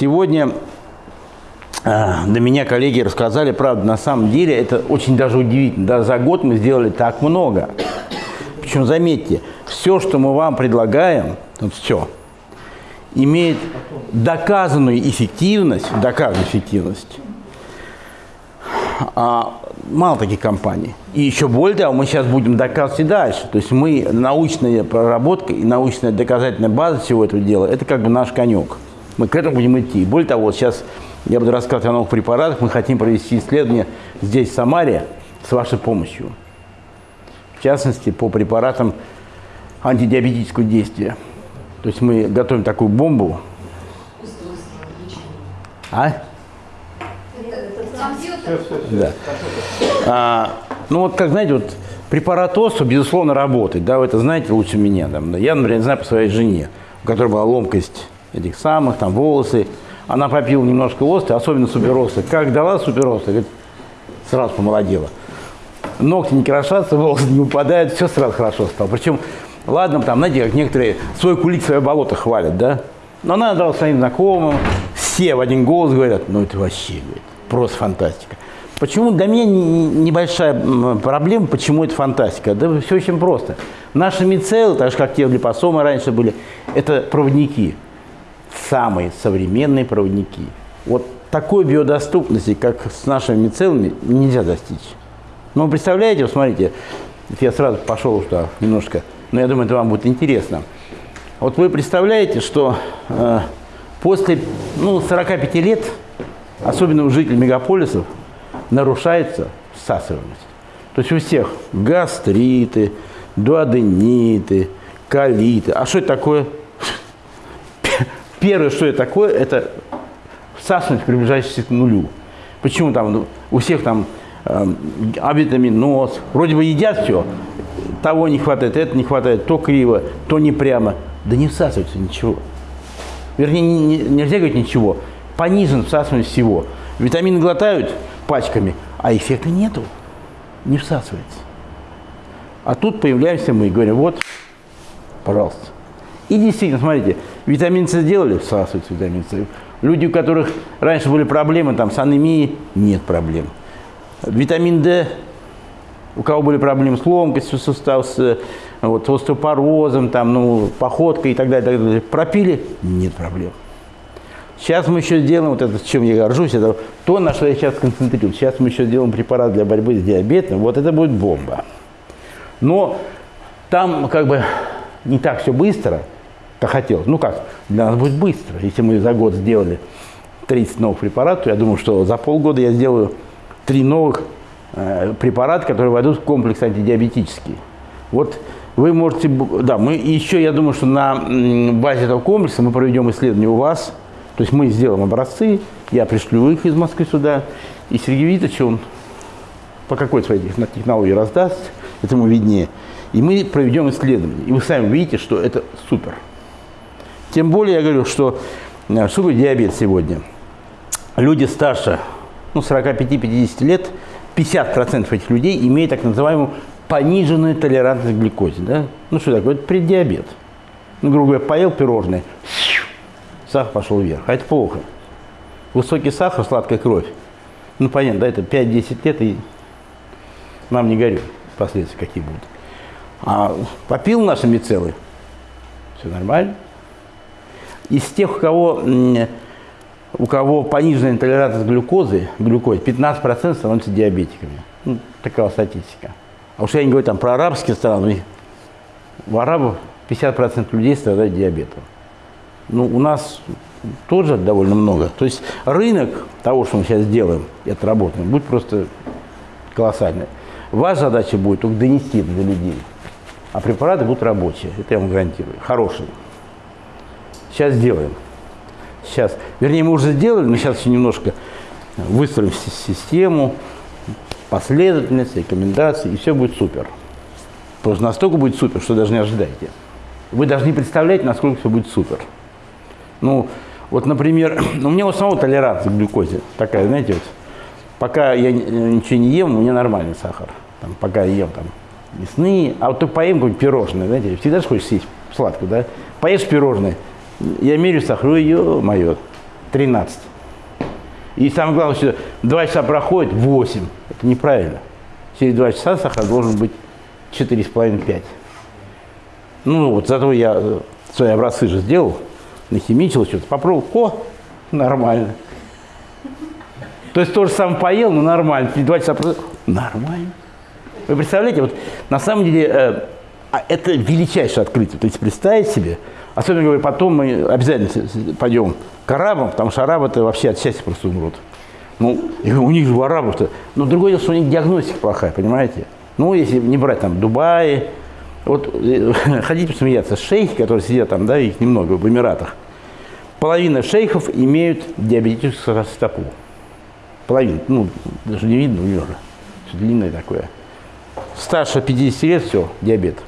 Сегодня а, до меня коллеги рассказали, правда, на самом деле это очень даже удивительно. Да, за год мы сделали так много. Причем, заметьте, все, что мы вам предлагаем, вот все, имеет доказанную эффективность, доказанную эффективность, а, мало таких компаний. И еще более того, мы сейчас будем доказывать и дальше. То есть мы, научная проработка и научная доказательная база всего этого дела, это как бы наш конек. Мы к этому будем идти. Более того, сейчас я буду рассказывать о новых препаратах. Мы хотим провести исследование здесь, в Самаре, с вашей помощью. В частности, по препаратам антидиабетического действия. То есть мы готовим такую бомбу. А? Да. А, ну вот, как знаете, вот препарат ОСУ, безусловно, работает. Да, вы это знаете лучше меня. Там, Я, например, знаю по своей жене, у которой была ломкость этих самых, там, волосы. Она попила немножко осты, особенно суперосты. Как дала суперосты, говорит, сразу помолодела. Ногти не крошатся, волосы не упадают, все сразу хорошо стало. Причем, ладно, там, знаете, как некоторые свой кулик, свое болото хвалят, да? Но она дала своим знакомым, все в один голос говорят, ну это вообще, говорит, просто фантастика. Почему для меня небольшая проблема, почему это фантастика? Да все очень просто. Наши мицеллы, так же как те липосомы раньше были, это проводники самые современные проводники. Вот такой биодоступности, как с нашими мицеллами, нельзя достичь. Ну, представляете, вот смотрите, я сразу пошел что немножко, но я думаю, это вам будет интересно. Вот вы представляете, что э, после ну, 45 лет, особенно у жителей мегаполисов, нарушается всасываемость. То есть у всех гастриты, дуодениты, колиты. А что это такое? Первое, что это такое, это всасываемость, приближающаяся к нулю. Почему там ну, у всех там э, авитаминоз, вроде бы едят все, того не хватает, это не хватает, то криво, то не прямо. Да не всасывается ничего. Вернее, не, не, нельзя говорить ничего. Понижен всасываемость всего. Витамины глотают пачками, а эффекта нету. Не всасывается. А тут появляемся мы и говорим, вот, пожалуйста. И действительно, смотрите, витамин С сделали, всасывается витамин С. Люди, у которых раньше были проблемы там, с анемией, нет проблем. Витамин D, у кого были проблемы с ломкостью сустава, с вот, остеопорозом, там, ну, походкой и так далее, так далее, пропили, нет проблем. Сейчас мы еще сделаем, вот это, чем я горжусь, это то, на что я сейчас концентрируюсь. Сейчас мы еще сделаем препарат для борьбы с диабетом, вот это будет бомба. Но там как бы не так все быстро, как хотелось. Ну как, для нас будет быстро. Если мы за год сделали 30 новых препаратов, я думаю, что за полгода я сделаю 3 новых э, препарата, которые войдут в комплекс антидиабетический. Вот вы можете, да, мы еще, я думаю, что на базе этого комплекса мы проведем исследование у вас, то есть мы сделаем образцы, я пришлю их из Москвы сюда, и Сергей Витович, он по какой своей технологии раздаст, это ему виднее. И мы проведем исследование. И вы сами увидите, что это супер. Тем более я говорю, что э, что такое диабет сегодня? Люди старше ну, 45-50 лет, 50% этих людей имеют так называемую пониженную толерантность к глюкозе. Да? Ну что такое? Это преддиабет. Ну, грубо говоря, поел пирожное, сахар пошел вверх. А это плохо. Высокий сахар, сладкая кровь. Ну, понятно, да, это 5-10 лет, и нам не горю последствия какие будут. А попил наши мицеллы, все нормально. Из тех, у кого, у кого пониженная толерантность глюкозы, глюкозе, 15% становятся диабетиками. Ну, такая статистика. А уж я не говорю там про арабские страны, в арабов 50% людей страдают диабетом. Ну, у нас тоже довольно много. То есть рынок того, что мы сейчас делаем, это работаем, будет просто колоссальный. Ваша задача будет только донести до людей. А препараты будут рабочие, это я вам гарантирую, хорошие. Сейчас сделаем. Сейчас. Вернее, мы уже сделали, но сейчас еще немножко выстроим систему, последовательность, рекомендации, и все будет супер. Просто настолько будет супер, что даже не ожидайте. Вы должны представлять, насколько все будет супер. Ну, вот, например, у меня у самого толерантность к глюкозе такая, знаете, вот, пока я ничего не ем, у меня нормальный сахар. Там, пока я ем там мясные, а вот только поем какое-нибудь пирожное, знаете, всегда же хочешь съесть сладкое, да? Поешь пирожное, я мерю сахар, ее мое, 13. И самое главное, что 2 часа проходит 8. Это неправильно. Через 2 часа сахар должен быть 4,5-5. Ну вот, зато я э, свои образцы же сделал, нахимичил что-то, попробовал, о, нормально. То есть то же самое поел, но нормально. Два часа нормально. Вы представляете, вот на самом деле э, а это величайшее открытие. То есть представить себе, особенно говорю, потом мы обязательно пойдем к арабам, потому что арабы это вообще от счастья просто умрут. Ну, у них же у арабов-то. Но другое дело, что у них диагностика плохая, понимаете? Ну, если не брать там Дубай, вот э, хотите посмеяться, шейхи, которые сидят там, да, их немного в Эмиратах, половина шейхов имеют диабетическую стопу. Половина, ну, даже не видно у него же, длинное такое. Старше 50 лет, все, диабет.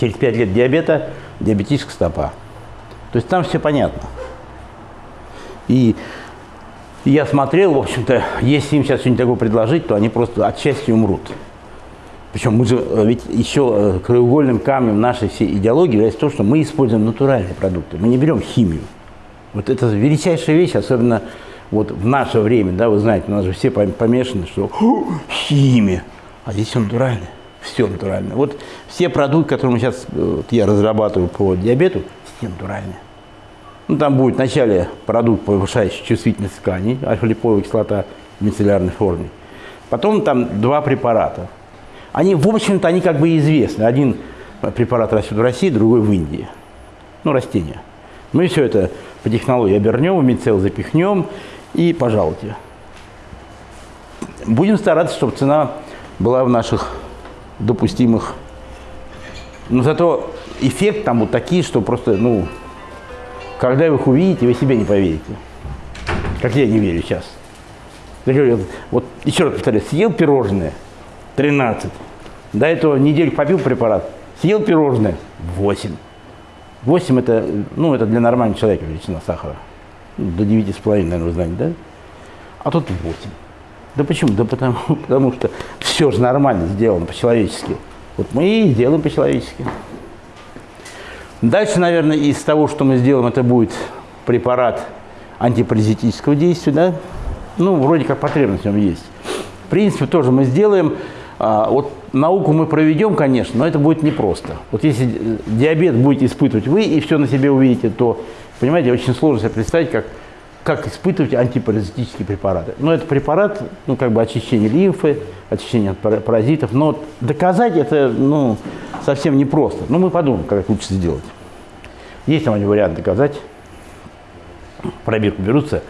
Через 5 лет диабета, диабетическая стопа. То есть там все понятно. И я смотрел, в общем-то, если им сейчас что-нибудь такое предложить, то они просто от счастья умрут. Причем мы же, э, ведь еще э, краеугольным камнем нашей всей идеологии является то, что мы используем натуральные продукты, мы не берем химию. Вот это величайшая вещь, особенно вот в наше время, да, вы знаете, у нас же все помешаны, что химия, а здесь все натуральное, все натуральное. Вот все продукты, которые мы сейчас, э, вот я разрабатываю по диабету, все натуральные. Ну, там будет вначале продукт, повышающий чувствительность тканей, альфа-липоевая кислота в мицеллярной форме. Потом там два препарата – они, в общем-то, они как бы известны. Один препарат растет в России, другой в Индии. Ну, растения. Мы все это по технологии обернем, в мицел запихнем и пожалуйте. Будем стараться, чтобы цена была в наших допустимых. Но зато эффект там вот такие, что просто, ну, когда вы их увидите, вы себе не поверите. Как я не верю сейчас. Вот еще раз повторяю, съел пирожное, 13. До этого неделю попил препарат, съел пирожное – 8. 8 это, ну, это для нормального человека величина сахара. Ну, до 9,5, наверное, вы знаете, да? А тут 8. Да почему? Да потому, потому что все же нормально сделано по-человечески. Вот мы и сделаем по-человечески. Дальше, наверное, из того, что мы сделаем, это будет препарат антипаразитического действия, да? Ну, вроде как потребность в нем есть. В принципе, тоже мы сделаем. А, вот науку мы проведем, конечно, но это будет непросто. Вот если диабет будете испытывать вы и все на себе увидите, то, понимаете, очень сложно себе представить, как, как испытывать антипаразитические препараты. Но это препарат, ну, как бы очищение лимфы, очищение от паразитов, но доказать это, ну, совсем непросто. Но мы подумаем, как лучше сделать. Есть там один вариант доказать. Пробирку берутся,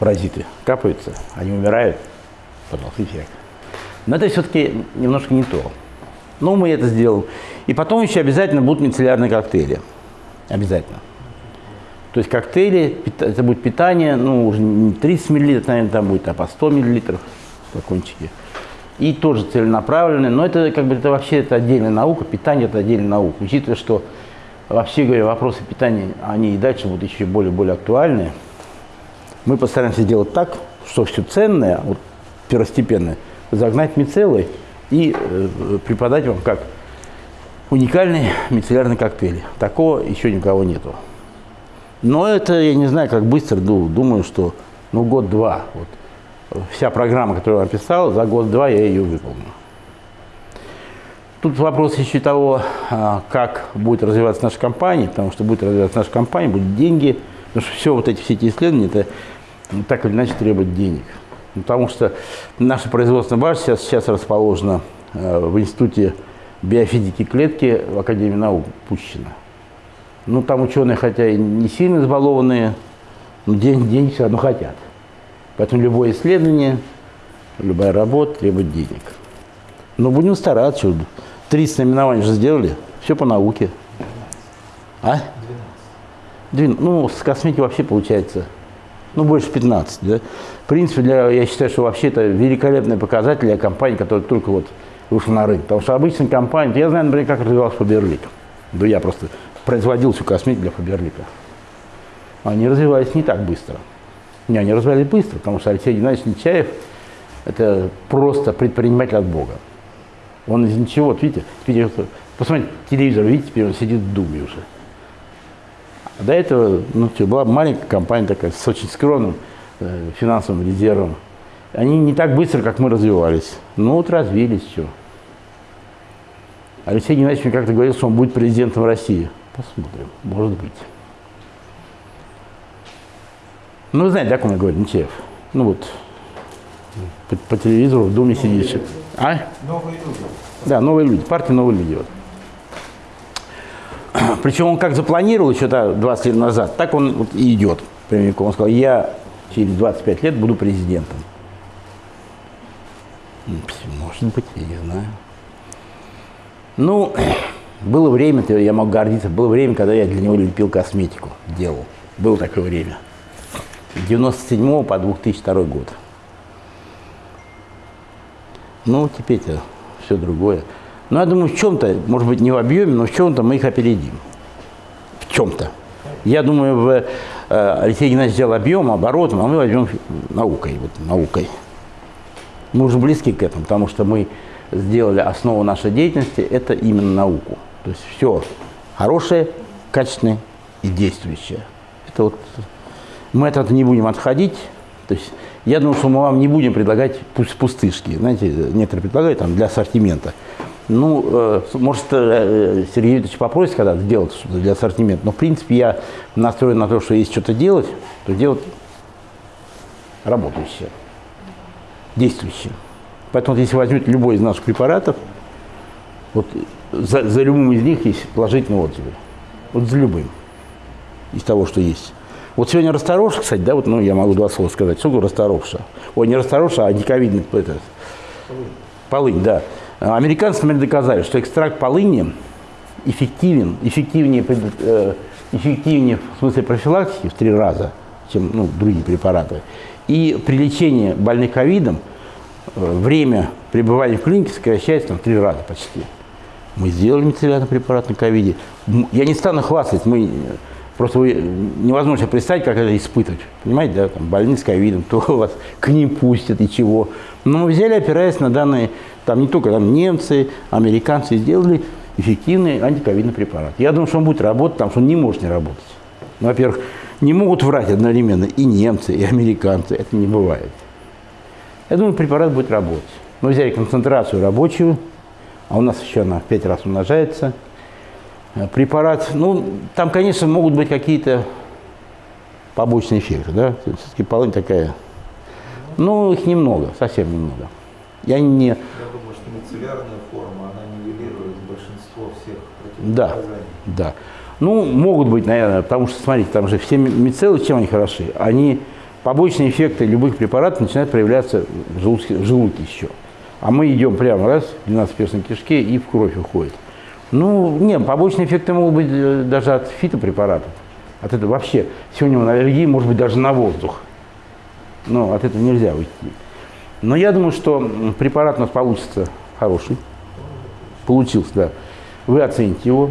паразиты капаются, они умирают, пожалуйста, эффект. Но это все-таки немножко не то. Но мы это сделаем. И потом еще обязательно будут мицеллярные коктейли. Обязательно. То есть коктейли, это будет питание, ну, уже не 30 мл, наверное, там будет, а по 100 мл флакончики. И тоже целенаправленные, но это как бы это вообще это отдельная наука, питание это отдельная наука. Учитывая, что вообще говоря, вопросы питания, они и дальше будут еще более-более актуальны. Мы постараемся сделать так, что все ценное, вот первостепенное – загнать мицеллы и э, преподать вам как уникальный мицеллярный коктейль. Такого еще никого нету. Но это, я не знаю, как быстро, думаю, что ну год-два. Вот. Вся программа, которую я описал, за год-два я ее выполню. Тут вопрос еще того, а, как будет развиваться наша компания, потому что будет развиваться наша компания, будут деньги, потому что все вот эти, все эти исследования, это так или иначе требует денег. Потому что наша производственная база сейчас, сейчас расположена э, в Институте биофизики клетки в Академии наук Пущина. Ну, там ученые, хотя и не сильно избалованные, но деньги, деньги все равно хотят. Поэтому любое исследование, любая работа требует денег. Но будем стараться. 30 наименований уже сделали, все по науке. А? 12. Ну, с косметикой вообще получается ну, больше 15, да. В принципе, для, я считаю, что вообще это великолепный показатель для компании, которая только вот вышла на рынок. Потому что обычная компания, я знаю, например, как развивался Фаберлик. Да я просто производил всю косметику для Фаберлика. Они развивались не так быстро. Не, они развивались быстро, потому что Алексей Геннадьевич Нечаев – это просто предприниматель от Бога. Он из ничего, вот видите, видите посмотрите, телевизор, видите, теперь он сидит в думе уже. А до этого ну, была маленькая компания такая с очень скромным э, финансовым резервом. Они не так быстро, как мы развивались. Ну вот развились, что. Алексей Геннадьевич мне как-то говорил, что он будет президентом России. Посмотрим, может быть. Ну, вы знаете, да, как он говорит, Нечаев? Ну вот, по, по телевизору в Думе сидишь. А? Новые люди. Да, новые люди, партия новые люди. Вот. Причем он как запланировал еще да, 20 лет назад, так он вот и идет прямиком. Он сказал, я через 25 лет буду президентом. Может быть, я не знаю. Ну, было время, я могу гордиться, было время, когда я для него лепил косметику, делал. Было такое время. С 97 по 2002 год. Ну, теперь-то все другое. Но я думаю, в чем-то, может быть, не в объеме, но в чем-то мы их опередим. В чем-то. Я думаю, в, э, Алексей Геннадьевич сделал объем, оборотом, а мы возьмем наукой. Вот, наукой. Мы уже близки к этому, потому что мы сделали основу нашей деятельности, это именно науку. То есть все хорошее, качественное и действующее. Это вот мы от этого не будем отходить. То есть я думаю, что мы вам не будем предлагать пусть пустышки. Знаете, некоторые предлагают там для ассортимента. Ну, э, может, э, Сергей Викторович попросит когда сделать что-то для ассортимента, но, в принципе, я настроен на то, что если что-то делать, то делать работающее, действующее. Поэтому, если возьмете любой из наших препаратов, вот за, за любым из них есть положительные отзывы. Вот за любым из того, что есть. Вот сегодня расторопша, кстати, да, вот, ну, я могу два слова сказать. Что такое? Ой, не расторопша, а диковидный, это, полынь, да. Американцы, например, доказали, что экстракт полыни эффективен, эффективнее, э, эффективнее в смысле профилактики в три раза, чем ну, другие препараты. И при лечении больных ковидом э, время пребывания в клинике сокращается там, в три раза почти. Мы сделали мицеллярный препарат на ковиде. Я не стану хвастать, мы Просто вы, невозможно представить, как это испытывать. Понимаете, да, там больные с ковидом, то вас к ним пустят и чего. Но мы взяли, опираясь на данные, там не только там немцы, американцы сделали эффективный антиковидный препарат. Я думаю, что он будет работать, потому что он не может не работать. Ну, во-первых, не могут врать одновременно и немцы, и американцы. Это не бывает. Я думаю, препарат будет работать. Мы взяли концентрацию рабочую, а у нас еще она в 5 раз умножается – Э, препарат, ну, там, конечно, могут быть какие-то побочные эффекты, да, все-таки полынь такая, ну, их немного, совсем немного. Я не... Я думаю, что мицеллярная форма, она нивелирует большинство всех Да, да. Ну, могут быть, наверное, потому что, смотрите, там же все мицеллы, чем они хороши? Они, побочные эффекты любых препаратов начинают проявляться в желудке, в желудке еще. А мы идем прямо раз, в 12-перстной кишке и в кровь уходит. Ну, нет, побочные эффекты могут быть э, даже от фитопрепаратов. От этого вообще. Сегодня у аллергии может быть даже на воздух. Но от этого нельзя уйти. Но я думаю, что препарат у нас получится хороший. Получился, да. Вы оцените его.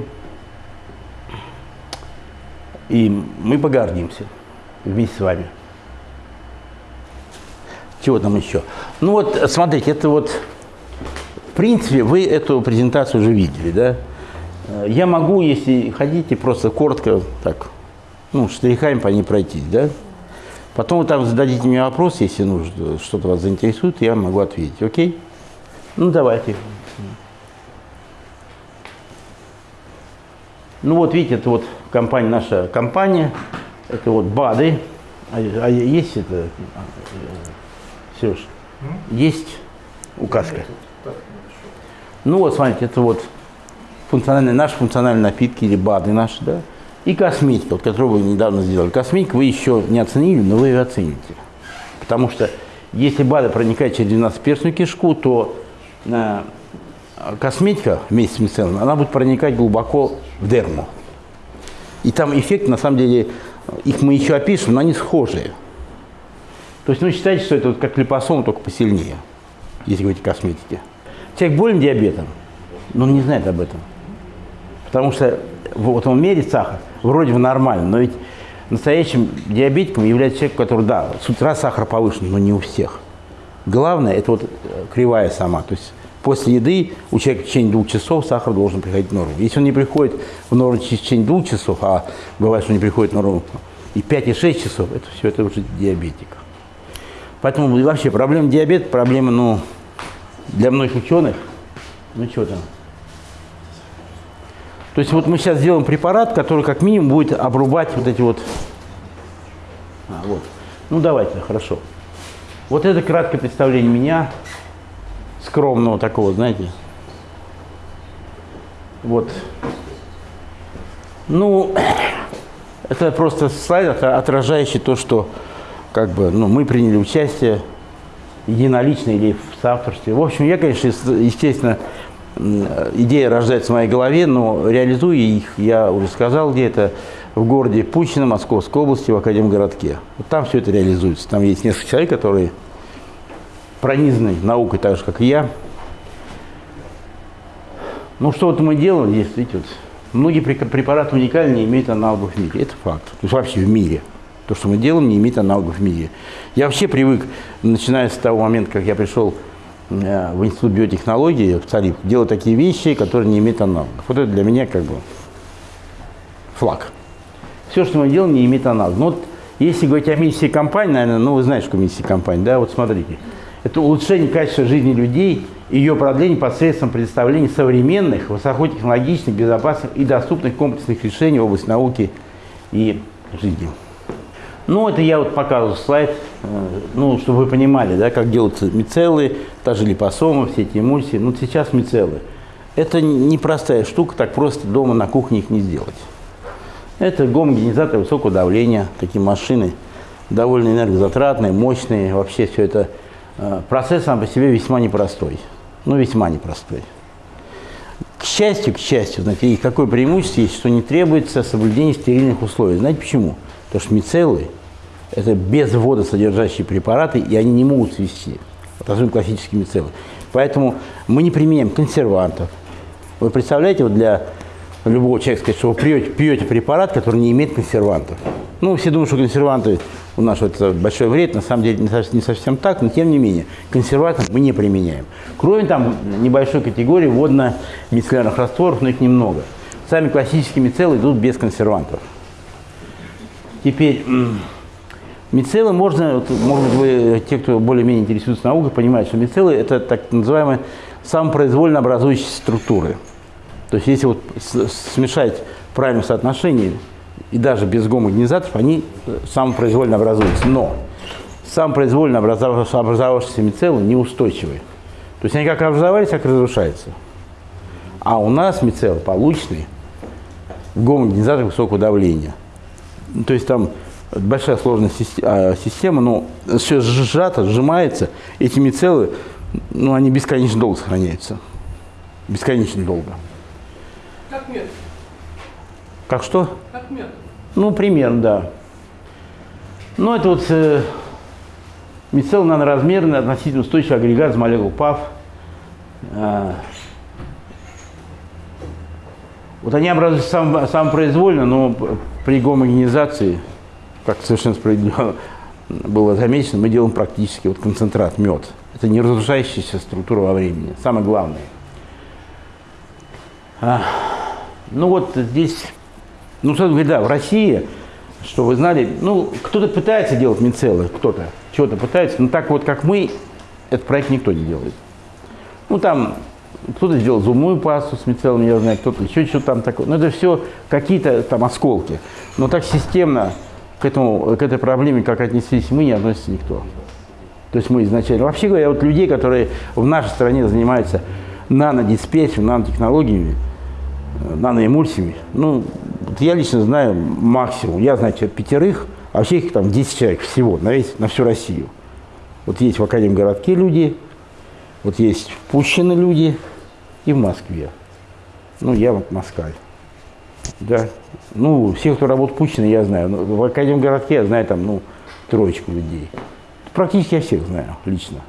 И мы погордимся вместе с вами. Чего там еще? Ну вот, смотрите, это вот, в принципе, вы эту презентацию уже видели, да? Э, я могу, если хотите, просто коротко так, ну, штрихами по ней пройтись, да? Потом вы там зададите мне вопрос, если нужно, что-то вас заинтересует, я могу ответить, окей? Ну, давайте. Ну, вот видите, это вот компания, наша компания, это вот БАДы. А, а есть это, Сереж? Есть указка? Ну, вот, смотрите, это вот функциональные, наши функциональные напитки или БАДы наши, да, и косметика, вот, которую вы недавно сделали. Косметику вы еще не оценили, но вы ее оцените. Потому что если БАДы проникают через 12-перстную кишку, то э, косметика вместе с мицеллом, она будет проникать глубоко в дерму. И там эффект, на самом деле, их мы еще опишем, но они схожие. То есть, ну, считайте, что это вот как липосом, только посильнее, если говорить о косметике. Человек болен диабетом, но он не знает об этом. Потому что вот он мерит сахар, вроде бы нормально, но ведь настоящим диабетиком является человек, который, да, с утра сахар повышен, но не у всех. Главное, это вот э, кривая сама, то есть После еды у человека в течение двух часов сахар должен приходить в норму. Если он не приходит в норму в течение двух часов, а бывает, что не приходит в норму и 5, и 6 часов, это все это уже диабетик. Поэтому вообще проблема диабета, проблема, ну, для многих ученых, ну что там. То есть вот мы сейчас сделаем препарат, который как минимум будет обрубать вот эти вот... А, вот. Ну давайте, хорошо. Вот это краткое представление меня, скромного такого, знаете. Вот. Ну, это просто слайд, отражающий то, что как бы, ну, мы приняли участие единолично или в соавторстве. В общем, я, конечно, естественно, идея рождается в моей голове, но реализую их, я уже сказал, где это в городе Пущино, Московской области, в Академгородке. Вот там все это реализуется. Там есть несколько человек, которые пронизаны наукой так же, как и я. Ну, что вот мы делаем здесь, видите, вот, многие препараты уникальны, не имеют аналогов в мире. Это факт. То есть вообще в мире. То, что мы делаем, не имеет аналогов в мире. Я вообще привык, начиная с того момента, как я пришел э, в Институт биотехнологии в ЦАРИП, делать такие вещи, которые не имеют аналогов. Вот это для меня как бы флаг. Все, что мы делаем, не имеет аналогов. Но вот если говорить о миссии компании, наверное, ну вы знаете, что миссия компании, да, вот смотрите. Это улучшение качества жизни людей ее продление посредством предоставления современных, высокотехнологичных, безопасных и доступных комплексных решений в области науки и жизни. Ну, это я вот показывал слайд, э, ну, чтобы вы понимали, да, как делаются мицеллы, та же липосома, все эти эмульсии. Ну, сейчас мицеллы. Это непростая штука, так просто дома на кухне их не сделать. Это гомогенизаторы высокого давления, такие машины, довольно энергозатратные, мощные. Вообще все это э, процесс сам по себе весьма непростой. Ну, весьма непростой. К счастью, к счастью, знаете, какое преимущество есть, что не требуется соблюдение стерильных условий. Знаете почему? Потому что мицеллы это без водосодержащие препараты, и они не могут свести, особенно классические мицеллы. Поэтому мы не применяем консервантов. Вы представляете, вот для любого человека сказать, что вы пьете, пьете препарат, который не имеет консервантов. Ну, все думают, что консерванты у нас это большой вред, на самом деле не совсем так, но тем не менее, консерванты мы не применяем. Кроме там небольшой категории водно-мицеллярных растворов, но их немного. Сами классические мицеллы идут без консервантов. Теперь Мицеллы можно, вот, может быть, вы, те, кто более-менее интересуется наукой, понимают, что мицеллы – это так называемые самопроизвольно образующиеся структуры. То есть если вот смешать в правильном соотношении, и даже без гомогенизаторов, они э, самопроизвольно образуются. Но самопроизвольно образовавшиеся мицеллы неустойчивые. То есть они как образовались, так и разрушаются. А у нас мицеллы полученные в гомогенизаторах высокого давления. То есть там большая сложная а, система, но все сжато, сжимается. Эти мицеллы, ну, они бесконечно долго сохраняются. Бесконечно долго. Как мед. Как что? Как мед. Ну, примерно, да. Ну, это вот э, мицелл наноразмерный, относительно устойчивый агрегат из молекул ПАВ. Э, вот они образуются сам, самопроизвольно, но при гомогенизации как совершенно справедливо было замечено, мы делаем практически вот концентрат, мед. Это не разрушающаяся структура во времени. Самое главное. А, ну вот здесь, ну, что говорит, да, в России, что вы знали, ну, кто-то пытается делать мицеллы, кто-то, чего-то пытается, но так вот, как мы, этот проект никто не делает. Ну, там кто-то сделал зубную пасту с мицеллами, я знаю, кто-то еще что-то там такое. Но это все какие-то там осколки. Но так системно к, этому, к этой проблеме, как отнеслись мы, не относится никто. То есть мы изначально... Вообще говоря, вот людей, которые в нашей стране занимаются нанодиспетчером, нанотехнологиями, э, наноэмульсиями, ну, вот я лично знаю максимум, я знаю пятерых, а вообще их там 10 человек всего на, весь, на всю Россию. Вот есть в Академгородке люди, вот есть в Пущино люди и в Москве. Ну, я вот москаль. Да. Ну, всех, кто работает Путина, я знаю. Ну, в Академгородке я знаю там, ну, троечку людей. Практически я всех знаю лично.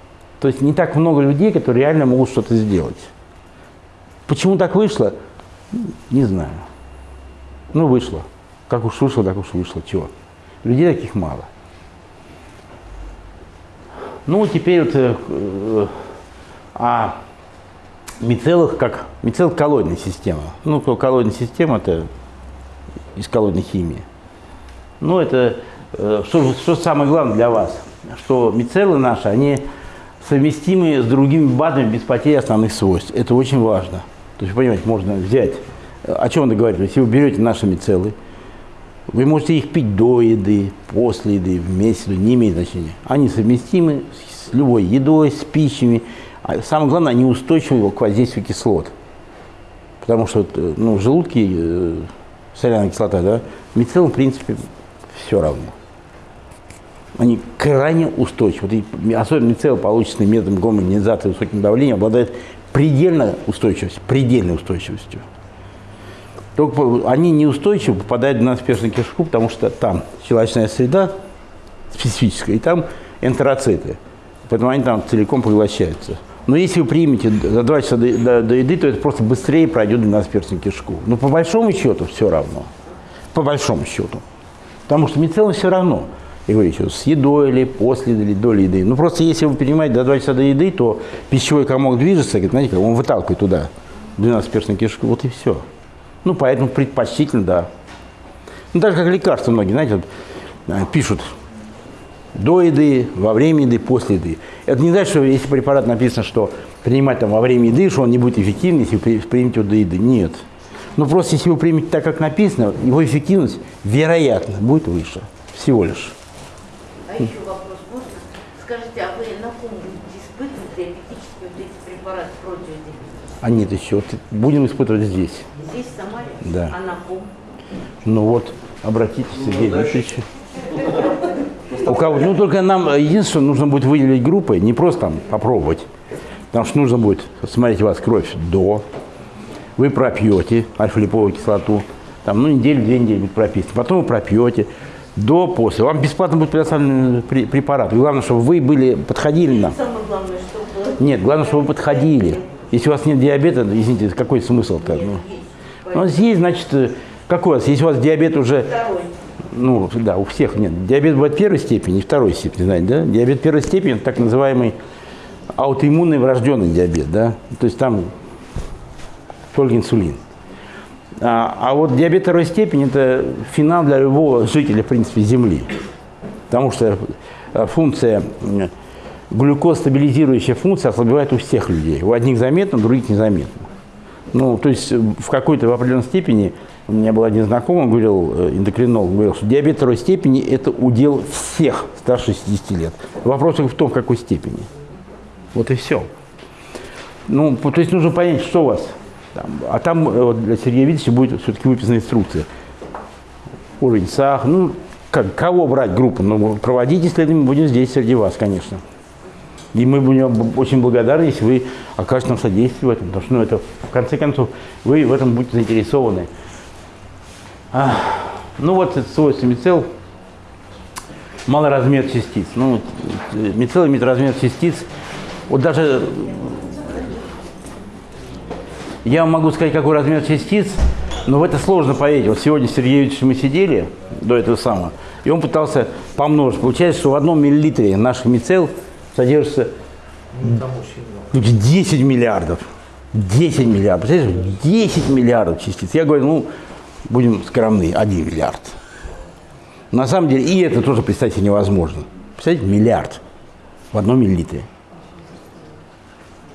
То есть не так много людей, которые реально могут что-то сделать. Почему так вышло? Не знаю. Ну, вышло. Как уж вышло, так уж вышло. Чего? Людей таких мало. Ну, теперь вот... Э, э, а мицеллах как мицелл коллоидная система. Ну, коллоидная система это из коллоидной химии. Ну, это э, что, что самое главное для вас, что мицеллы наши, они совместимы с другими БАДами без потери основных свойств. Это очень важно. То есть, понимаете, можно взять, о чем он говорит, если вы берете наши мицеллы, вы можете их пить до еды, после еды, вместе, не имеет значения. Они совместимы с любой едой, с пищами. А самое главное, они устойчивы к воздействию кислот. Потому что э, ну, в желудке э, соляная кислота, да, мицеллам, в принципе, все равно. Они крайне устойчивы. Вот, особенно мицелл, полученный методом гомогенизации высоким давлением, обладает предельно устойчивостью, предельной устойчивостью. Только они неустойчиво попадают в насперстную кишку, потому что там щелочная среда специфическая, и там энтероциты. Поэтому они там целиком поглощаются. Но если вы примете за 2 часа до, до, до еды, то это просто быстрее пройдет в насперстную кишку. Но по большому счету все равно. По большому счету. Потому что мицеллам все равно. Я говорю еще, с едой или после или до еды. Ну просто если вы принимаете до 2 часа до еды, то пищевой комок движется, знаете, он выталкивает туда 12-перстную кишку, вот и все. Ну, поэтому предпочтительно, да. Ну, даже как лекарства многие, знаете, вот, э, пишут до еды, во время еды, после еды. Это не значит, что если препарат написано, что принимать там во время еды, что он не будет эффективен, если вы примете его до еды. Нет. Ну, просто если вы примете так, как написано, его эффективность, вероятно, будет выше. Всего лишь. А еще вопрос можно? Скажите, а вы на ком будете испытывать диабетические вот эти препараты против диабетических? А нет еще. Вот будем испытывать здесь. Здесь, в Самаре? Да. А на ком? Ну вот, обратитесь, Сергей Дмитриевич. У кого, ну только нам единственное, нужно будет выделить группы, не просто там попробовать. Потому что нужно будет смотреть у вас кровь до, вы пропьете альфа-липовую кислоту, там, ну, неделю-две недели будет прописано. Потом вы пропьете, до, после. Вам бесплатно будет предоставлен препарат. И главное, чтобы вы были, подходили нам. Самое главное, чтобы... Нет, главное, чтобы вы подходили. Если у вас нет диабета, извините, какой смысл-то? Ну, у нас есть, значит, э, какой у вас? Если у вас диабет уже... Второй. Ну, да, у всех нет. Диабет бывает первой степени второй степени, знаете, да? Диабет первой степени – это так называемый аутоиммунный врожденный диабет, да? То есть там только инсулин. А, а вот диабет второй степени – это финал для любого жителя, в принципе, Земли. Потому что э, функция, глюкозстабилизирующая функция ослабевает у всех людей. У одних заметно, у других незаметно. Ну, то есть в какой-то в определенной степени, у меня был один знакомый, говорил, э, эндокринолог, говорил, что диабет второй степени – это удел всех старше 60 лет. Вопрос в том, в какой степени. Вот и все. Ну, то есть нужно понять, что у вас там, а там э, вот, для Сергея Витальевича будет все-таки выписана инструкция. Уровень сахара, ну, как, кого брать группу? Ну, проводить исследование будем здесь среди вас, конечно. И мы будем очень благодарны, если вы окажете нам содействие в этом, потому что, ну, это, в конце концов, вы в этом будете заинтересованы. А, ну, вот это свойство мицел, малый размер частиц. Ну, мицел имеет размер частиц, вот даже я вам могу сказать, какой размер частиц, но в это сложно поверить. Вот сегодня с Сергеевичем мы сидели до этого самого, и он пытался помножить. Получается, что в одном миллилитре наших мицел содержится 10 миллиардов. 10 миллиардов. Представляешь, 10 миллиардов частиц. Я говорю, ну, будем скромны, 1 миллиард. На самом деле, и это тоже представить себе невозможно. Представляете, миллиард в одном миллилитре.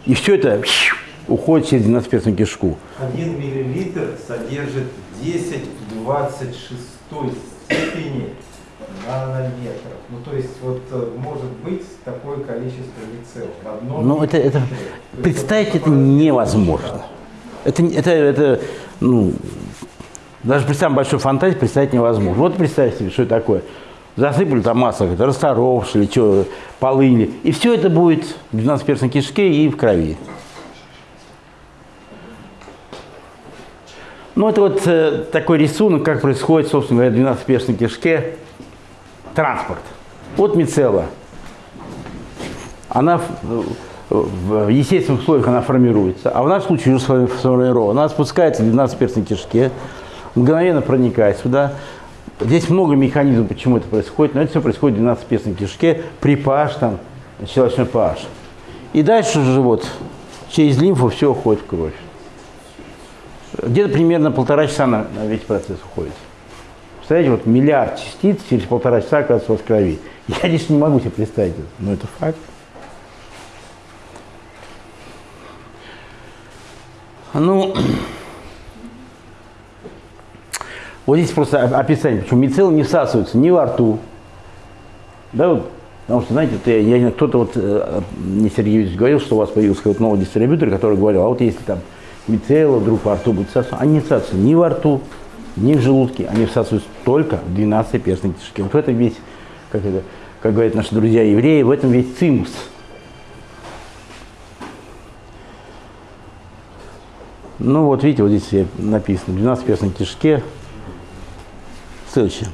И все это уходит через 12-перстную кишку. Один миллилитр содержит 10 в 26 степени нанометров. Ну, то есть, вот э, может быть такое количество лицел в одном Ну, это, это, представить это невозможно. Это, это, это, ну, даже при самой большой фантазии представить невозможно. Вот представьте себе, что это такое. Засыпали там масло, это расторопшили, что, полыни. И все это будет в 12-перстной кишке и в крови. Ну, это вот э, такой рисунок, как происходит, собственно говоря, в 12-перстной кишке транспорт. Вот мицелла. Она в, в естественных условиях она формируется, а в нашем случае уже сформирована. Она спускается в 12-перстной кишке, мгновенно проникает сюда. Здесь много механизмов, почему это происходит, но это все происходит в 12-перстной кишке при pH, там, щелочной pH. И дальше же вот через лимфу все уходит в кровь. Где-то примерно полтора часа на, на весь процесс уходит. Представляете, вот миллиард частиц через полтора часа оказывается у вас в крови. Я лишь не могу себе представить это, но это факт. Ну, вот здесь просто описание, почему мицеллы не всасываются ни во рту, да, вот, потому что, знаете, ты, я, кто-то вот, э, мне Сергей Юрьевич говорил, что у вас появился какой-то новый дистрибьютор, который говорил, а вот если там мицелла вдруг во рту будет всасываться, они не всасываются ни во рту, ни в желудке, они всасываются только в 12 перстной кишке. Вот в этом весь, как, это, как говорят наши друзья евреи, в этом весь цимус. Ну вот видите, вот здесь написано, в 12 перстной кишке, следующее.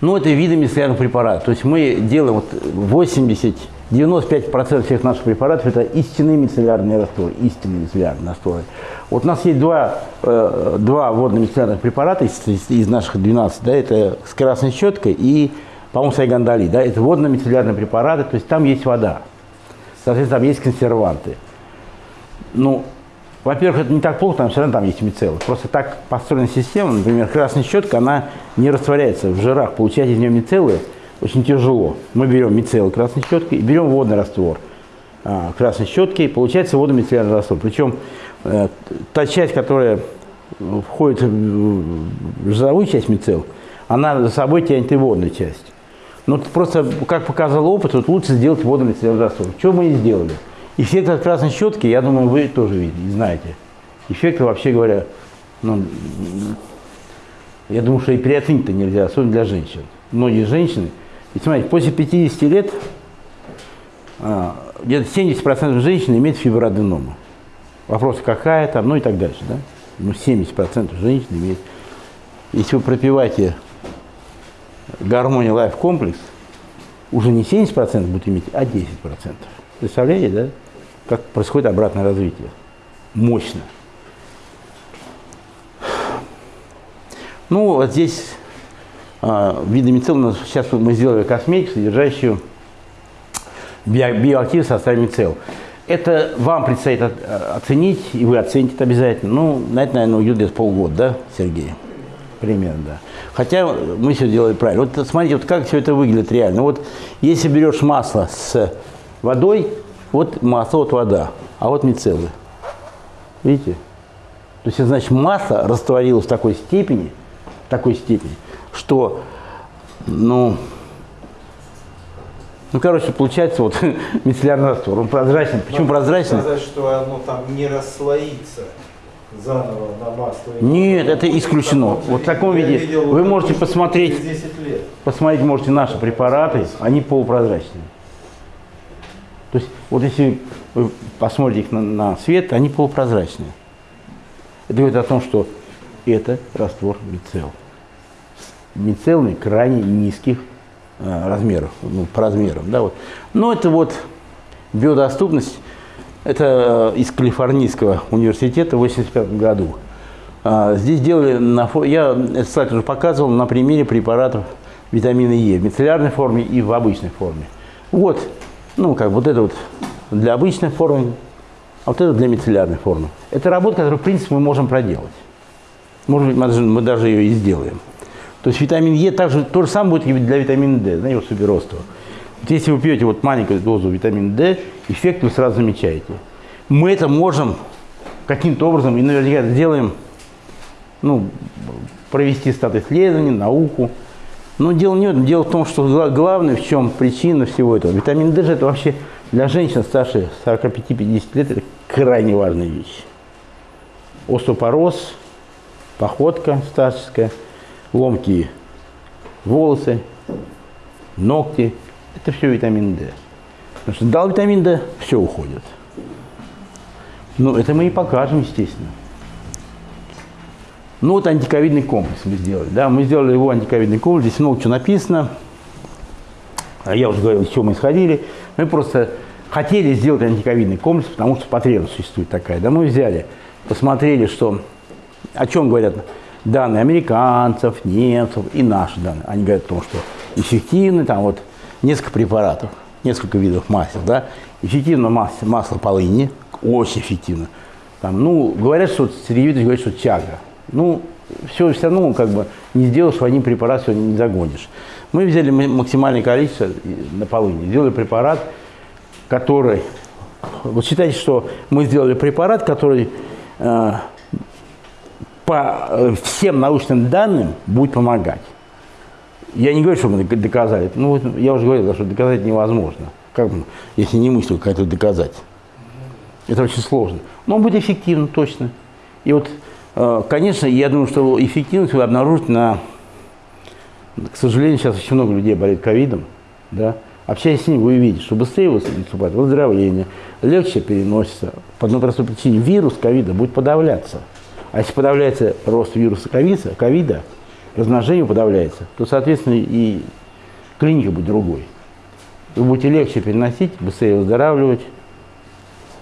Ну, это виды мицеллярных препаратов. То есть мы делаем вот 80 95% всех наших препаратов это истинные мицеллярные растворы, истинные мицеллярные растворы. Вот у нас есть два, э, два водно-мицеллярных препарата из, из, из наших 12, да, это с красной щеткой и, по-моему, сайгандали, да, это водно-мицеллярные препараты, то есть там есть вода, соответственно, там есть консерванты. Ну, во-первых, это не так плохо, там все равно там есть мицеллы. Просто так построена система, например, красная щетка, она не растворяется в жирах, получать из нее мицеллы – очень тяжело. Мы берем мицелл красной щеткой и берем водный раствор а, красной щетки, и получается водомицеллярный раствор. Причем э, та часть, которая входит в жировую часть мицелл, она за собой тянет и водную часть. Но просто, как показал опыт, вот лучше сделать водомицеллярный раствор. Что мы и сделали? Эффект от красной щетки, я думаю, вы тоже видите, знаете. Эффект, вообще говоря, ну, я думаю, что и переоценить-то нельзя, особенно для женщин. Многие женщины – и смотрите, после 50 лет а, где-то 70% женщин имеют фиброаденому. Вопрос, какая там, ну и так дальше. Да? Ну, 70% женщин имеют. Если вы пропиваете гармония лайф комплекс, уже не 70% будут иметь, а 10%. Представляете, да? Как происходит обратное развитие. Мощно. Ну, вот здесь а, видами цел, сейчас мы сделали косметику, содержащую био биоактив в составе. Это вам предстоит оценить, и вы оцените это обязательно. Ну, на это, наверное, уйдет где-то полгода, да, Сергей? Примерно, да. Хотя мы все делали правильно. Вот смотрите, вот как все это выглядит реально. Вот если берешь масло с водой, вот масло, вот вода, а вот мицеллы. Видите? То есть, значит, масло растворилось в такой степени, в такой степени, что, ну, ну, короче, получается вот мицеллярный раствор. Он прозрачный. Почему Можно прозрачный? сказать, что оно там не расслоится заново на масло. Нет, это исключено. Вот в таком виде видел вы можете посмотреть, через 10 лет. посмотреть можете наши препараты, они полупрозрачные. То есть вот если вы посмотрите их на, на свет, они полупрозрачные. Это говорит о том, что это раствор мицелл. Мицеллы крайне низких э, размеров, ну, по размерам. Да, вот. Но это вот биодоступность, это э, из Калифорнийского университета в 1985 году. А, здесь делали, на, я этот слайд уже показывал на примере препаратов витамина Е в мицеллярной форме и в обычной форме. Вот, ну как вот это вот для обычной формы, а вот это для мицеллярной формы. Это работа, которую, в принципе, мы можем проделать. Может быть, мы даже, ее и сделаем. То есть витамин Е также то же самое будет для витамина D, знаете, вот суперостова. Вот если вы пьете вот маленькую дозу витамина D, эффект вы сразу замечаете. Мы это можем каким-то образом, и наверняка сделаем, ну, провести стат исследований, науку. Но дело не в этом. Дело в том, что главное, в чем причина всего этого. Витамин D же это вообще для женщин старше 45-50 лет это крайне важная вещь. Остеопороз, походка старческая – ломкие волосы, ногти. Это все витамин D. Потому что дал витамин D, все уходит. Ну, это мы и покажем, естественно. Ну, вот антиковидный комплекс мы сделали. Да, мы сделали его антиковидный комплекс. Здесь много чего написано. А я уже говорил, с чего мы исходили. Мы просто хотели сделать антиковидный комплекс, потому что потребность существует такая. Да, мы взяли, посмотрели, что, о чем говорят данные американцев, немцев и наши данные. Они говорят о том, что эффективны, там вот несколько препаратов, несколько видов масел, да, Эффективно масло, масло полыни, очень эффективно. Там, ну, говорят, что Сергей Викторович говорит, что тяга. Ну, все, все равно как бы не сделаешь один препарат, все не загонишь. Мы взяли максимальное количество на полыни, сделали препарат, который... Вот считайте, что мы сделали препарат, который э, по э, всем научным данным будет помогать. Я не говорю, что мы доказали. Ну, вот я уже говорил, что доказать невозможно. Как, если не мысль какая-то доказать. Это очень сложно. Но он будет эффективным, точно. И вот, конечно, я думаю, что эффективность вы обнаружите на... К сожалению, сейчас очень много людей болеет ковидом. Да? Общаясь с ним, вы увидите, что быстрее выступает выздоровление, легче переносится. По одной простой причине вирус ковида будет подавляться. А если подавляется рост вируса ковида, ковида размножение подавляется, то, соответственно, и клиника будет другой. Вы будете легче переносить, быстрее выздоравливать,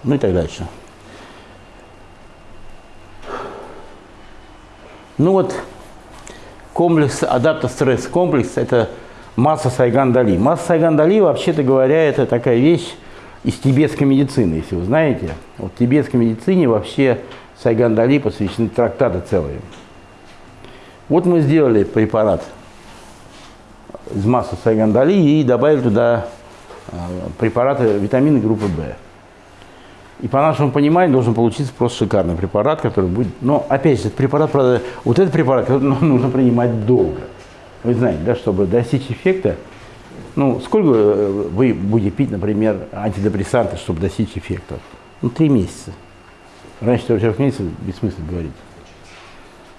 ну и так дальше. Ну вот, комплекс, адаптостресс комплекс – это масса Сайган-Дали. Масса Сайган-Дали, вообще-то говоря, это такая вещь из тибетской медицины, если вы знаете. Вот в тибетской медицине вообще Сайган-Дали посвящены трактаты целые. Вот мы сделали препарат из массы Сайган-Дали и добавили туда а, препараты витамины группы В. И по нашему пониманию должен получиться просто шикарный препарат, который будет... Но опять же, препарат, правда, вот этот препарат ну, нужно принимать долго. Вы знаете, да, чтобы достичь эффекта, ну, сколько э, вы будете пить, например, антидепрессанты, чтобы достичь эффекта? Ну, три месяца. Раньше трех месяцев бессмысленно говорить.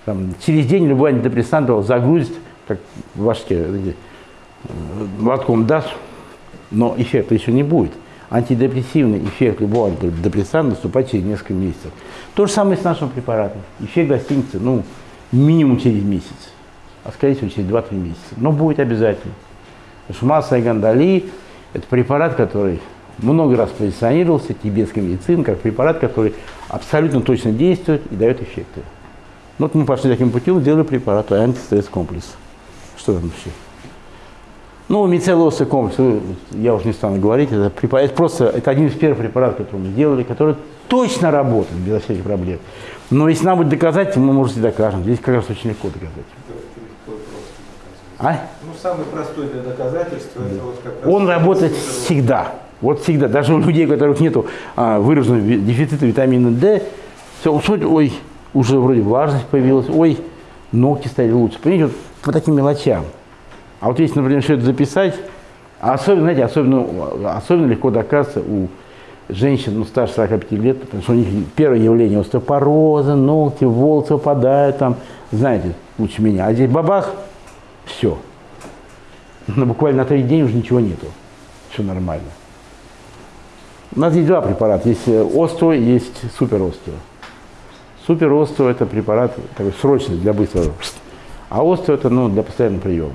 Там, через день любой антидепрессант его загрузит, как в башке, лотком даст, но эффекта еще не будет антидепрессивный эффект любого антидепрессанта наступает через несколько месяцев. То же самое с нашим препаратом. Эффект достигнется ну, минимум через месяц, а скорее всего через 2-3 месяца. Но будет обязательно. Потому что масса и гандали – это препарат, который много раз позиционировался тибетской медицины как препарат, который абсолютно точно действует и дает эффекты. Ну, вот мы пошли таким путем, сделали препарат антистресс комплекс. Что там еще? Ну, мицеллозный комплекс, я уже не стану говорить, это, это просто это один из первых препаратов, которые мы делали, который точно работает без всяких проблем. Но если нам будет доказать, мы, можете докажем. Здесь как раз очень легко доказать. А? Ну, самый простой для доказательства, это вот как раз... Он работает всегда. Вот всегда. Даже у людей, у которых нет а, выраженного дефицита витамина D, все, ой, уже вроде влажность появилась, ой, ногти стали лучше. Понимаете, вот по таким мелочам. А вот если, например, это записать, особенно, знаете, особенно, особенно легко доказывается у женщин ну, старше 45 лет, потому что у них первое явление остеопороза, ногти, волосы выпадают, там, знаете, лучше меня. А здесь бабах, все. Ну, буквально на три дня уже ничего нету. Все нормально. У нас есть два препарата. Есть э, остео, есть супер остео. Супер остео это препарат такой срочный для быстрого. А остео это ну, для постоянного приема.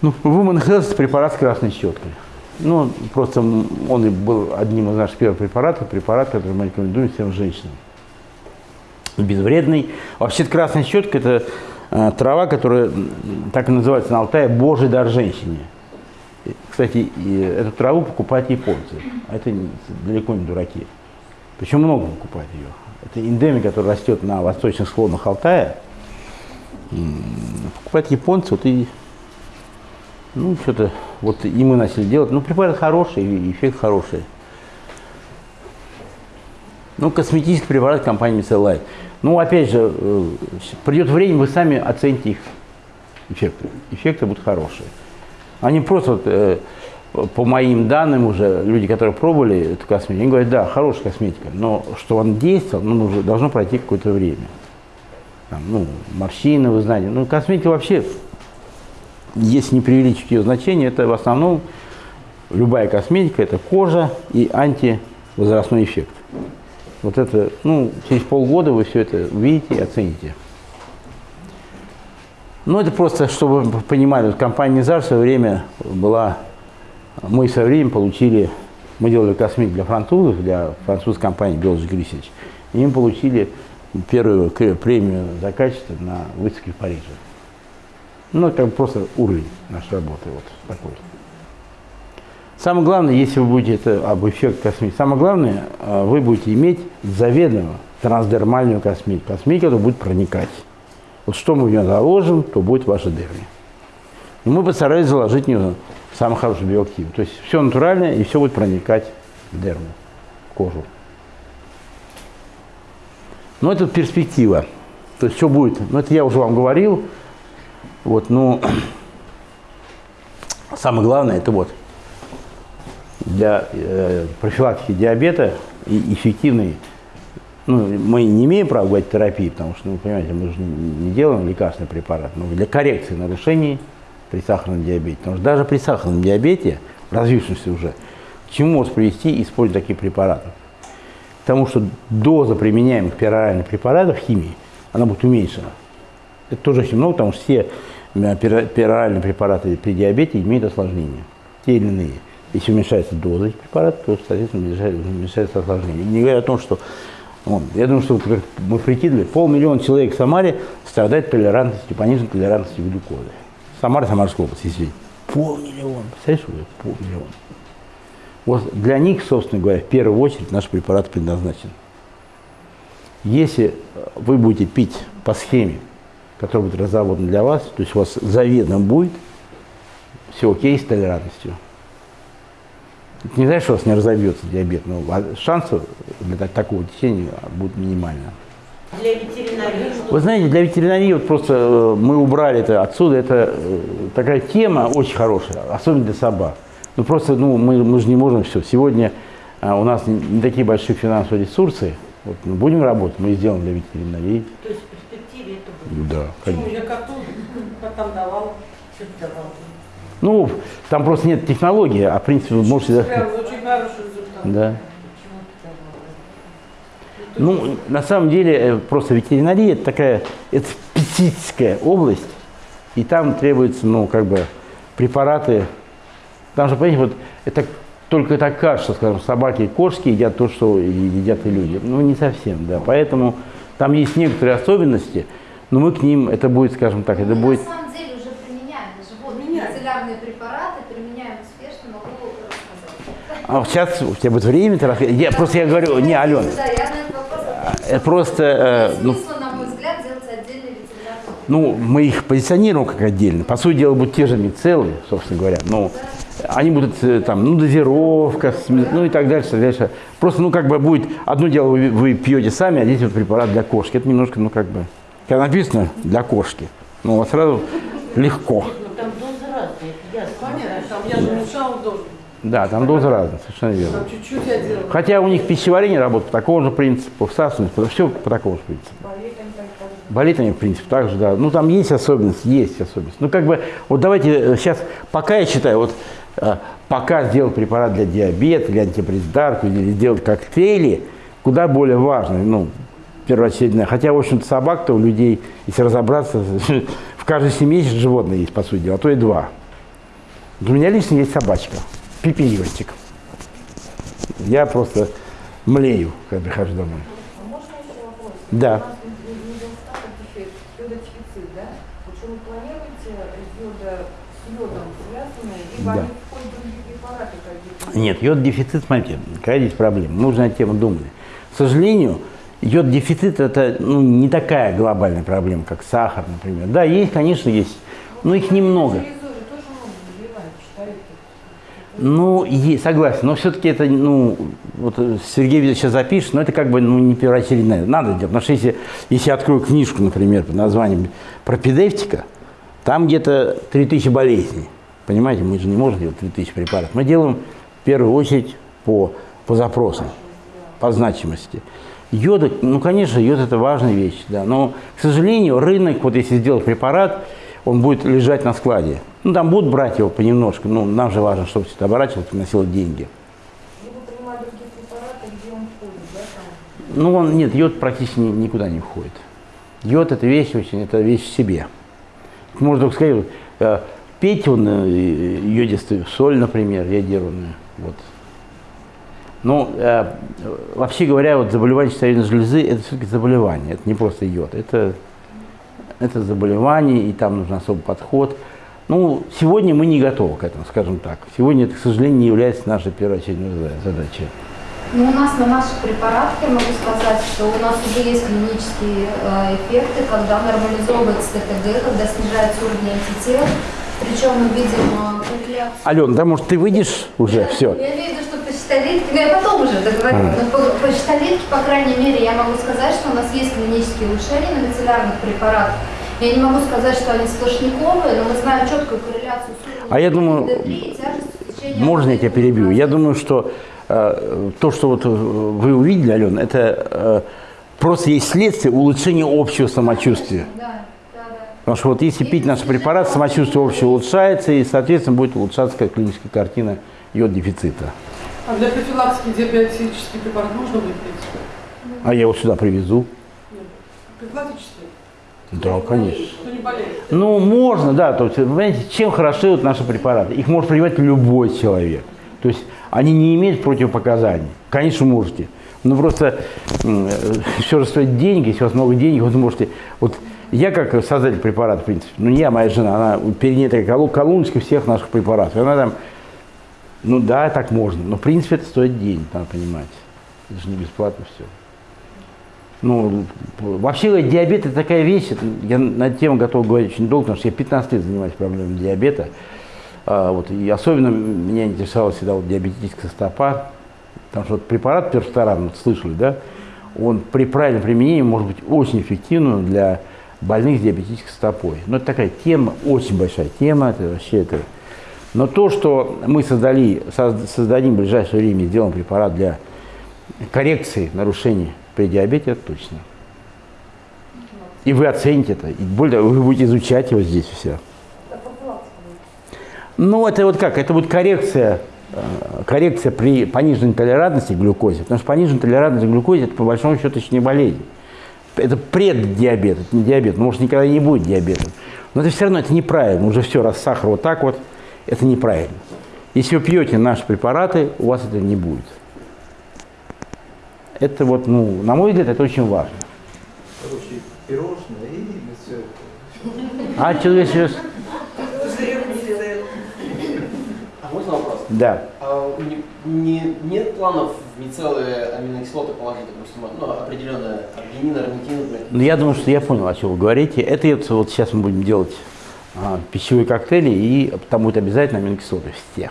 Ну, Woman Health препарат с красной щеткой. Ну, просто он был одним из наших первых препаратов, препарат, который мы рекомендуем всем женщинам. Безвредный. Вообще красная щетка – это э, трава, которая так и называется на Алтае «Божий дар женщине». Кстати, и эту траву покупают японцы, а это далеко не дураки. Причем много покупают ее. Это эндемик, который растет на восточных склонах Алтая. Покупают японцы, вот и ну, что-то, вот и мы начали делать. Ну, препарат хороший, эффект хороший. Ну, косметический препарат компании Micellite. Ну, опять же, э, придет время, вы сами оцените их эффекты. Эффекты будут хорошие. Они просто, вот, э, по моим данным уже, люди, которые пробовали эту косметику, они говорят, да, хорошая косметика, но что он действовал, ну, должно пройти какое-то время. Там, ну, морщины, вы знаете. Ну, косметика вообще если не преувеличить ее значение, это в основном любая косметика, это кожа и антивозрастной эффект. Вот это, ну, через полгода вы все это увидите и оцените. Ну, это просто, чтобы вы понимали, компания Низар в свое время была, мы в свое время получили, мы делали косметику для французов, для французской компании Biologic Research, и мы получили первую премию за качество на выставке в Париже. Ну, это просто уровень нашей работы вот такой. Самое главное, если вы будете это об эффект косметики, самое главное, а, вы будете иметь заведомо трансдермальную косметику. Косметика, которая будет проникать. Вот что мы в нее заложим, то будет ваша дерми. И мы постарались заложить в нее самый хороший биоактив. То есть все натуральное и все будет проникать в дерму, в кожу. Но это перспектива. То есть что будет? Ну, это я уже вам говорил. Вот, ну, самое главное, это вот для э, профилактики диабета и эффективный, ну, мы не имеем права говорить терапии, потому что, ну, понимаете, мы же не, делаем лекарственный препарат, но для коррекции нарушений при сахарном диабете. Потому что даже при сахарном диабете, развившемся уже, к чему может привести использование таких препаратов? К тому, что доза применяемых пероральных препаратов химии, она будет уменьшена. Это тоже очень много, потому что все пероральные препараты при диабете имеют осложнения, те или иные. Если уменьшается доза этих препаратов, то, соответственно, уменьшается, осложнение. Не говоря о том, что вот, я думаю, что мы прикидывали, полмиллиона человек в Самаре страдает толерантностью, пониженной толерантностью глюкозы. Самара, Самарская область, если полмиллиона, представляешь, полмиллиона. Вот для них, собственно говоря, в первую очередь наш препарат предназначен. Если вы будете пить по схеме, которая будет разработана для вас, то есть у вас заведомо будет все окей с толерантностью. Это не значит, что у вас не разобьется диабет, но шансов для такого течения будет минимально. Для ветеринарии? Вы знаете, для ветеринарии вот просто э, мы убрали это отсюда. Это э, такая тема очень хорошая, особенно для собак. Ну просто ну, мы, мы же не можем все. Сегодня а, у нас не, не такие большие финансовые ресурсы. Вот, мы будем работать, мы сделаем для ветеринарии. То есть в перспективе это будет? Да, Почему я коту потом давал? Ты давал? Ну, там просто нет технологии, а в принципе вы можете... Прям очень хороший результат. Да. Ты давал? Ну, на самом деле, э, просто ветеринария это такая, это специфическая область, и там требуются, ну, как бы, препараты. Там же, понимаете, вот это только так кажется, скажем, собаки и кошки едят то, что едят и люди. Ну, не совсем, да. Поэтому там есть некоторые особенности, но мы к ним, это будет, скажем так, это Мы будет... на самом деле уже применяем Применяем. мицеллярные препараты, применяем успешно, могу рассказать. А сейчас у тебя будет время, ты расскажешь. я просто я говорю, не, Алена, Да, я на этот вопрос отвечу. это просто, э, ну, на мой взгляд, делать ветеринарный Ну, мы их позиционируем как отдельно. По сути дела, будут те же мицеллы, собственно говоря. Но они будут э, там, ну, дозировка, ну и так дальше, дальше. Просто, ну, как бы будет, одно дело вы, вы пьете сами, а здесь вот препарат для кошки. Это немножко, ну, как бы, когда написано для кошки, ну, вот сразу легко. Там дозы разные, это ясно. Понятно, там я же мешала дозу. Да, там дозы разные, совершенно верно. Там чуть-чуть я делала. Хотя у них пищеварение работает по такому же принципу, всасывание, все по такому же принципу. Болит они, в принципе, так же, да. Ну, там есть особенности, есть особенности. Ну, как бы, вот давайте сейчас, пока я считаю, вот, э, пока сделал препарат для диабета, для антипрездарку, или сделал коктейли, куда более важный, ну, первоочередное. Хотя, в общем-то, собак-то у людей, если разобраться, в каждой семье есть животное есть, по сути дела, а то и два. У меня лично есть собачка, пипиливостик. Я просто млею, когда прихожу домой. А можно еще вопрос? Да. Да? Нет, йод-дефицит, смотрите, какая здесь проблема. Мы уже на тему думали. К сожалению, йод-дефицит – это ну, не такая глобальная проблема, как сахар, например. Да, есть, конечно, есть, но их немного. Ну, е- согласен, но все-таки это, ну, вот Сергей Викторович сейчас запишет, но это как бы, ну, не первоочередное. Надо делать, потому что если, если я открою книжку, например, под названием «Пропедевтика», там где-то 3000 болезней. Понимаете, мы же не можем делать 3000 препаратов. Мы делаем в первую очередь по, по запросам, по значимости. Йод, ну, конечно, йод – это важная вещь, да, но, к сожалению, рынок, вот если сделать препарат, он будет лежать на складе. Ну, там будут брать его понемножку, но нам же важно, чтобы все это оборачивалось, приносило деньги. Ну, он, нет, йод практически ни- никуда не входит. Йод – это вещь очень, это вещь в себе. Можно только сказать, э, пейте он э, йодистую соль, например, йодированную. Вот. Но э, вообще говоря, вот заболевание щитовидной железы – это все-таки заболевание, это не просто йод, это, это заболевание, и там нужен особый подход. Ну, сегодня мы не готовы к этому, скажем так. Сегодня это, к сожалению, не является нашей первоочередной зада- задачей. Ну, у нас на наших препаратах, я могу сказать, что у нас уже есть клинические э, эффекты, когда нормализовывается ТТГ, когда снижается уровень антител. Причем мы видим э, корреляцию. Алена, да, может, ты выйдешь уже? Все. Я имею в виду, что по щитовидке, ну я потом уже договорю, но по, по щитовидке, по крайней мере, я могу сказать, что у нас есть клинические улучшения на мицеллярных препаратах. Я не могу сказать, что они сплошняковые, но мы знаем четкую корреляцию с А я думаю, ДД3 и тяжести в течение Можно я тебя перебью? Я думаю, что э, то, что вот э, вы увидели, Алена, это э, просто есть следствие улучшения общего самочувствия. Да. Потому что вот если пить наш препарат, самочувствие общее улучшается, и, соответственно, будет улучшаться как клиническая картина йод дефицита. А для профилактики диабетический препарат можно будет пить? А я его сюда привезу. Профилактический? Да, конечно. Кто не болеет? Ну, можно, да. То есть, понимаете, чем хороши вот наши препараты? Их может принимать любой человек. То есть они не имеют противопоказаний. Конечно, можете. Но просто все же стоит деньги. Если у вас много денег, вы можете... Вот я как создатель препарата, в принципе, ну не я, моя жена, она колу- колоночка всех наших препаратов. Она там, ну да, так можно. Но в принципе это стоит денег, надо понимать. Это же не бесплатно все. Ну, вообще диабет это такая вещь, это- я на эту тему готов говорить очень долго, потому что я 15 лет занимаюсь проблемами диабета. А, вот, и особенно меня интересовала всегда вот диабетическая стопа, потому что вот препарат персторан, вот слышали, да, он при правильном применении может быть очень эффективным для больных с диабетической стопой. Но это такая тема, очень большая тема, это вообще это. Но то, что мы создали, созд- создадим в ближайшее время, сделаем препарат для коррекции нарушений при диабете, это точно. И вы оцените это. И более вы будете изучать его здесь все. Ну, это вот как? Это будет коррекция, э, коррекция при пониженной толерантности к глюкозе. Потому что пониженная толерантность к глюкозе, это по большому счету еще не болезнь. Это преддиабет, это не диабет. Может, никогда не будет диабетом. Но это все равно это неправильно. Уже все, раз сахар вот так вот, это неправильно. Если вы пьете наши препараты, у вас это не будет. Это вот, ну, на мой взгляд, это очень важно. Короче, пирожное и все это. А человек сейчас... А можно вопрос? Да. А не, не- нет планов в мицеллы аминокислоты положить, допустим, ну, определенное аргинин, например? Ну, я думаю, что я понял, о чем вы говорите. Это вот, вот сейчас мы будем делать а, пищевые коктейли, и там будет обязательно аминокислоты все.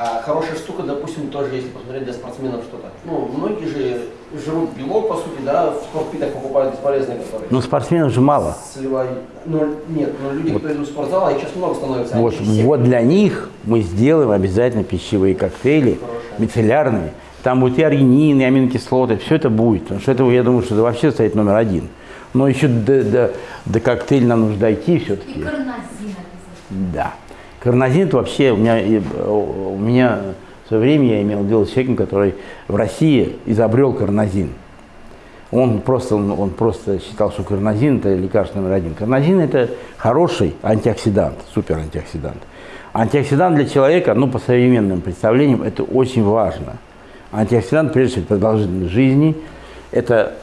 А хорошая штука, допустим, тоже, если посмотреть для спортсменов что-то. Ну, многие же жрут белок, по сути, да, в спортпитах покупают бесполезные, которые Но спортсменов же мало. сливай. Ну, нет, но люди, кто идут в спортзал, а их сейчас много становится. Вот, вот для них мы сделаем обязательно пищевые коктейли, мицеллярные. Там будет и аргинин, и аминокислоты, все это будет. Потому что это, я думаю, что это вообще стоит номер один. Но еще до, до, до коктейля нам нужно дойти И все-таки. карнозин. Да. Карнозин это вообще у меня, у меня в свое время я имел дело с человеком, который в России изобрел карнозин. Он просто, он, он просто считал, что карнозин это лекарство номер один. Карнозин это хороший антиоксидант, супер антиоксидант. Антиоксидант для человека, ну по современным представлениям, это очень важно. Антиоксидант, прежде всего, продолжительность жизни, это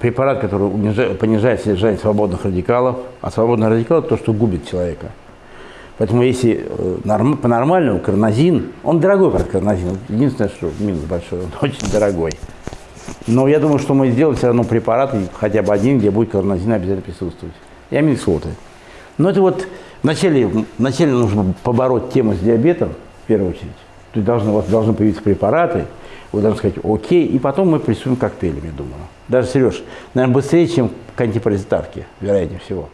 препарат, который унижает- понижает содержание свободных радикалов, а свободные радикалы – то, что губит человека. Поэтому если э, норм- по-нормальному карнозин, он дорогой, правда, карнозин. Единственное, что минус большой, он очень дорогой. Но я думаю, что мы сделаем все равно препарат, хотя бы один, где будет карнозин обязательно присутствовать. И аминокислоты. Но это вот вначале, вначале нужно побороть тему с диабетом, в первую очередь. То есть должны, у вас должны появиться препараты, вы должны сказать окей, и потом мы приступим к коктейлям, я думаю. Даже, Сереж, наверное, быстрее, чем к антипаразитарке, вероятнее всего.